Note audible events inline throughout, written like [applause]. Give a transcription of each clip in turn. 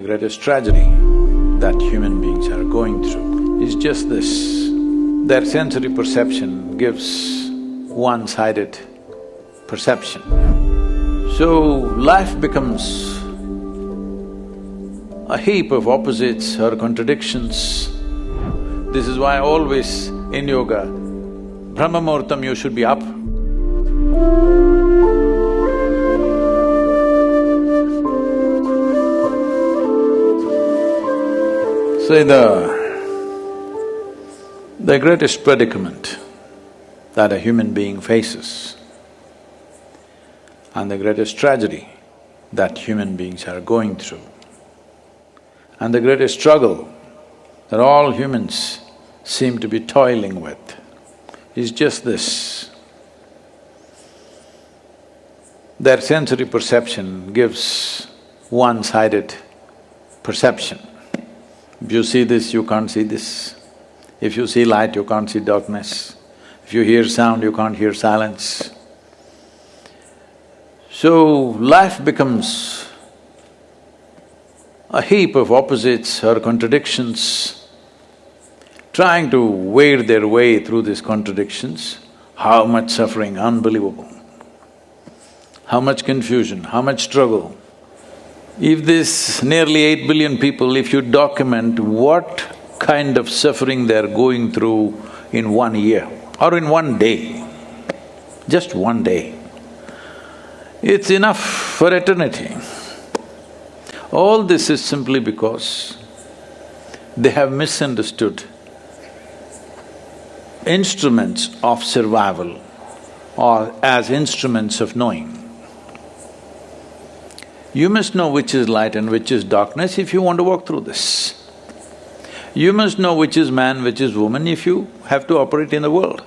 The greatest tragedy that human beings are going through is just this. Their sensory perception gives one-sided perception. So, life becomes a heap of opposites or contradictions. This is why always in yoga, Brahma Muhurtam you should be up. Say the… the greatest predicament that a human being faces and the greatest tragedy that human beings are going through and the greatest struggle that all humans seem to be toiling with is just this. Their sensory perception gives one-sided perception. If you see this, you can't see this. If you see light, you can't see darkness. If you hear sound, you can't hear silence. So, life becomes a heap of opposites or contradictions, trying to wade their way through these contradictions, how much suffering, unbelievable. How much confusion, how much struggle. If this nearly eight billion people, if you document what kind of suffering they're going through in one year or in one day, just one day, it's enough for eternity. All this is simply because they have misunderstood instruments of survival or as instruments of knowing. You must know which is light and which is darkness if you want to walk through this. You must know which is man, which is woman if you have to operate in the world.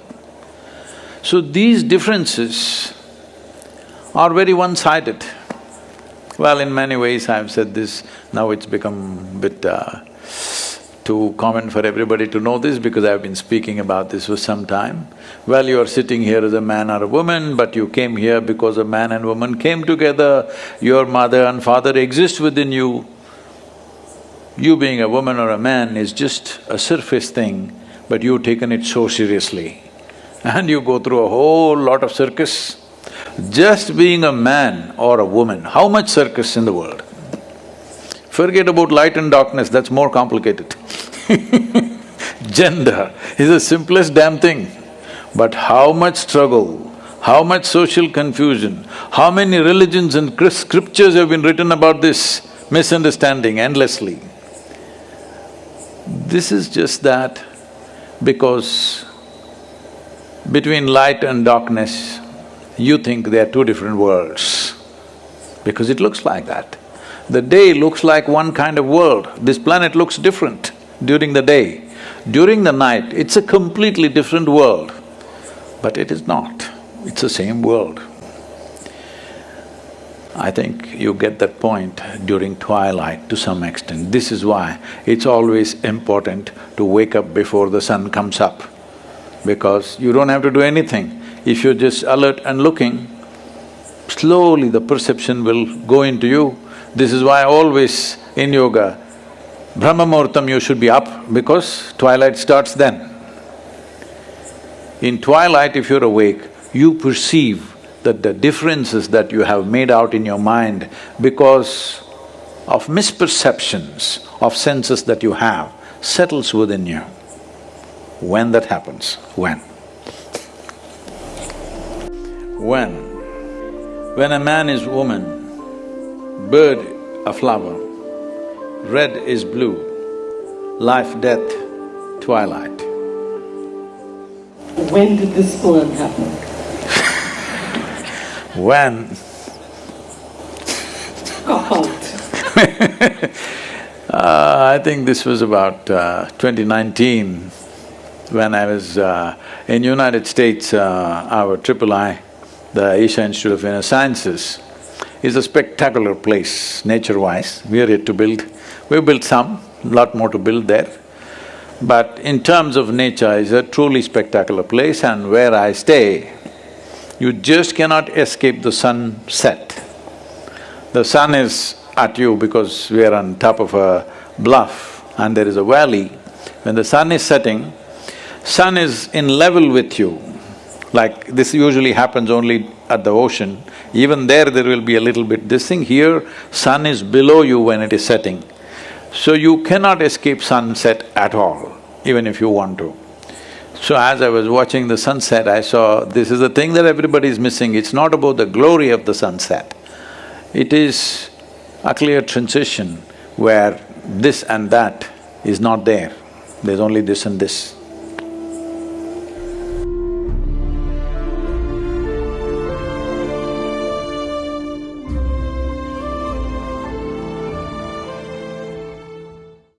So these differences are very one-sided. Well, in many ways I've said this, now it's become a bit uh, too common for everybody to know this because I've been speaking about this for some time. Well, you are sitting here as a man or a woman, but you came here because a man and woman came together, your mother and father exist within you. You being a woman or a man is just a surface thing, but you've taken it so seriously. And you go through a whole lot of circus. Just being a man or a woman, how much circus in the world? Forget about light and darkness, that's more complicated. [laughs] Gender is the simplest damn thing. But how much struggle, how much social confusion, how many religions and scriptures have been written about this misunderstanding endlessly. This is just that because between light and darkness, you think they are two different worlds, because it looks like that. The day looks like one kind of world, this planet looks different during the day. During the night, it's a completely different world, but it is not, it's the same world. I think you get that point during twilight to some extent. This is why it's always important to wake up before the sun comes up, because you don't have to do anything. If you're just alert and looking, slowly the perception will go into you. This is why always in yoga, Brahma Muhurtam you should be up because twilight starts then. In twilight if you're awake, you perceive that the differences that you have made out in your mind because of misperceptions of senses that you have settles within you. When that happens? When? When? When a man is woman, bird a flower, red is blue, life, death, twilight. When did this poem happen? [laughs] When? God. [laughs] uh, I think this was about uh, 2019 when I was uh, in United States, uh, our triple I, the Isha Institute of Inner Sciences, is a spectacular place nature-wise. We are yet to build, we've built some, lot more to build there. But in terms of nature, it's a truly spectacular place and where I stay, you just cannot escape the sunset. The sun is at you because we are on top of a bluff and there is a valley, when the sun is setting, sun is in level with you. Like this usually happens only at the ocean, even there there will be a little bit this thing, here sun is below you when it is setting. So you cannot escape sunset at all, even if you want to. So as I was watching the sunset, I saw this is the thing that everybody is missing, it's not about the glory of the sunset. It is a clear transition where this and that is not there, there's only this and this.